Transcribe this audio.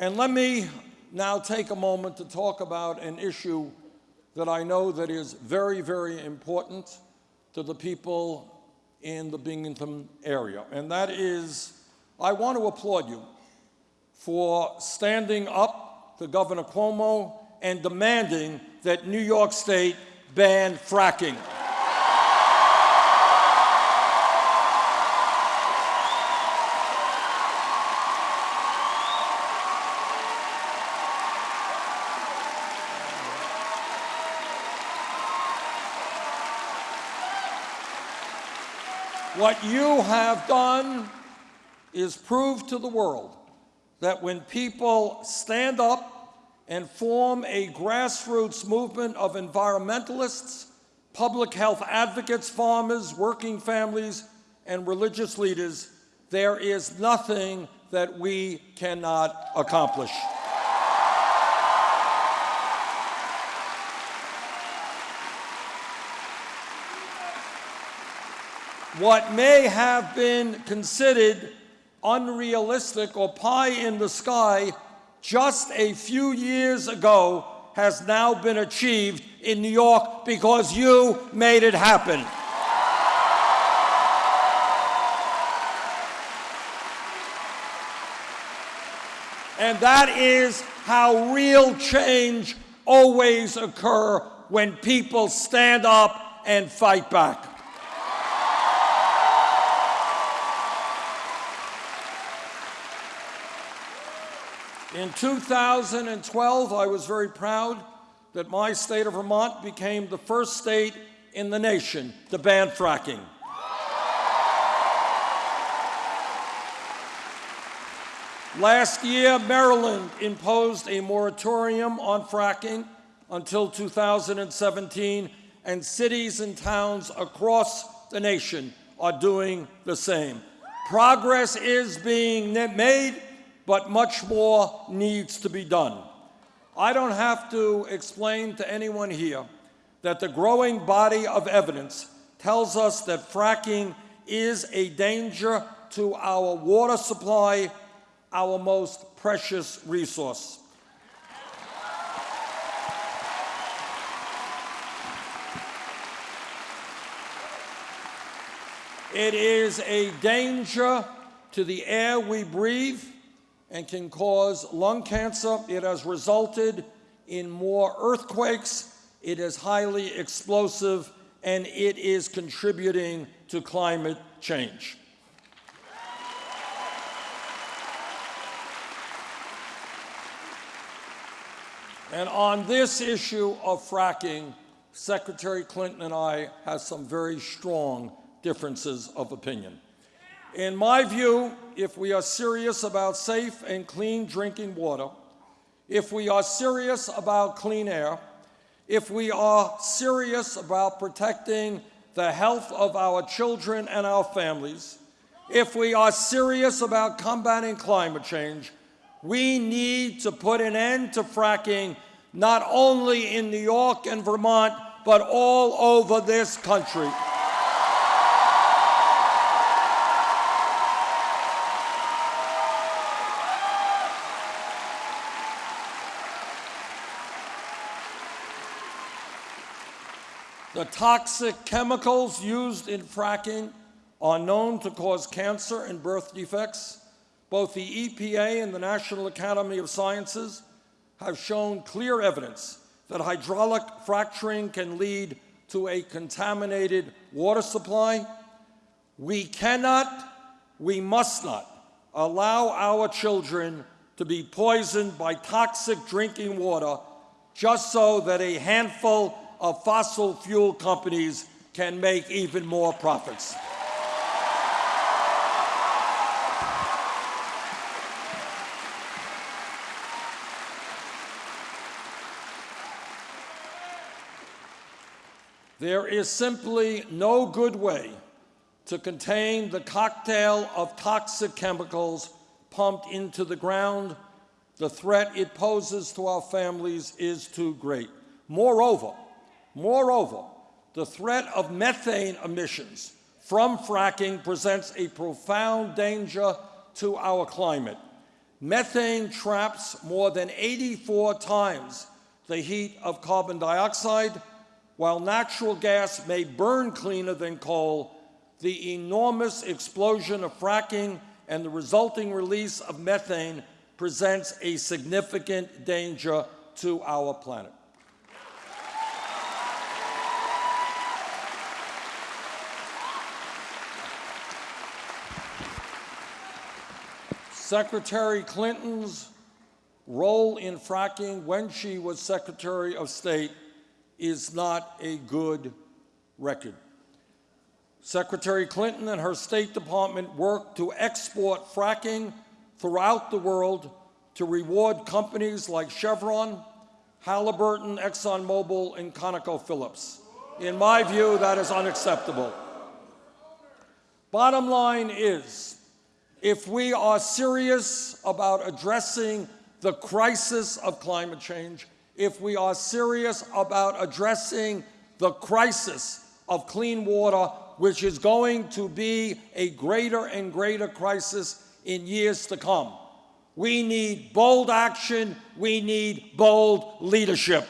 And let me now take a moment to talk about an issue that I know that is very, very important to the people in the Binghamton area. And that is, I want to applaud you for standing up to Governor Cuomo and demanding that New York State ban fracking. What you have done is prove to the world that when people stand up and form a grassroots movement of environmentalists, public health advocates, farmers, working families, and religious leaders, there is nothing that we cannot accomplish. What may have been considered unrealistic or pie in the sky just a few years ago has now been achieved in New York because you made it happen. And that is how real change always occur when people stand up and fight back. In 2012, I was very proud that my state of Vermont became the first state in the nation to ban fracking. Last year, Maryland imposed a moratorium on fracking until 2017, and cities and towns across the nation are doing the same. Progress is being made, but much more needs to be done. I don't have to explain to anyone here that the growing body of evidence tells us that fracking is a danger to our water supply, our most precious resource. It is a danger to the air we breathe, and can cause lung cancer. It has resulted in more earthquakes. It is highly explosive, and it is contributing to climate change. And on this issue of fracking, Secretary Clinton and I have some very strong differences of opinion. In my view, if we are serious about safe and clean drinking water, if we are serious about clean air, if we are serious about protecting the health of our children and our families, if we are serious about combating climate change, we need to put an end to fracking not only in New York and Vermont, but all over this country. The toxic chemicals used in fracking are known to cause cancer and birth defects. Both the EPA and the National Academy of Sciences have shown clear evidence that hydraulic fracturing can lead to a contaminated water supply. We cannot, we must not allow our children to be poisoned by toxic drinking water just so that a handful of fossil fuel companies can make even more profits. There is simply no good way to contain the cocktail of toxic chemicals pumped into the ground. The threat it poses to our families is too great. Moreover, Moreover, the threat of methane emissions from fracking presents a profound danger to our climate. Methane traps more than 84 times the heat of carbon dioxide. While natural gas may burn cleaner than coal, the enormous explosion of fracking and the resulting release of methane presents a significant danger to our planet. Secretary Clinton's role in fracking when she was Secretary of State is not a good record. Secretary Clinton and her State Department worked to export fracking throughout the world to reward companies like Chevron, Halliburton, ExxonMobil, and ConocoPhillips. In my view, that is unacceptable. Bottom line is, if we are serious about addressing the crisis of climate change, if we are serious about addressing the crisis of clean water, which is going to be a greater and greater crisis in years to come. We need bold action. We need bold leadership.